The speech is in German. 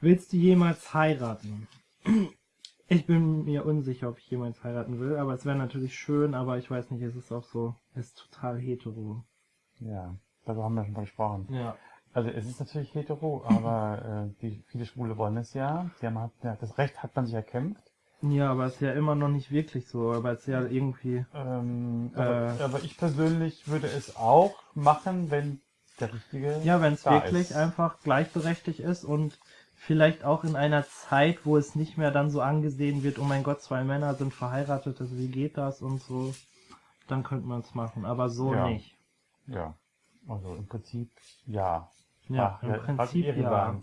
Willst du jemals heiraten? Ich bin mir unsicher, ob ich jemals heiraten will, aber es wäre natürlich schön, aber ich weiß nicht, es ist auch so, es ist total hetero. Ja, darüber haben wir schon mal gesprochen. Ja. Also es ist natürlich hetero, aber äh, die viele Schwule wollen es ja. Die haben ja, das Recht hat man sich erkämpft. Ja, aber es ist ja immer noch nicht wirklich so, aber es ist ja irgendwie, Ähm, Äh. aber, aber ich persönlich würde es auch machen, wenn der richtige. ja, wenn es wirklich ist. einfach gleichberechtigt ist und vielleicht auch in einer Zeit, wo es nicht mehr dann so angesehen wird, oh mein Gott, zwei Männer sind verheiratet, also wie geht das und so, dann könnte man es machen, aber so Ja. nicht. Ja, also im Prinzip ja. Ja, Ach, im Prinzip ja.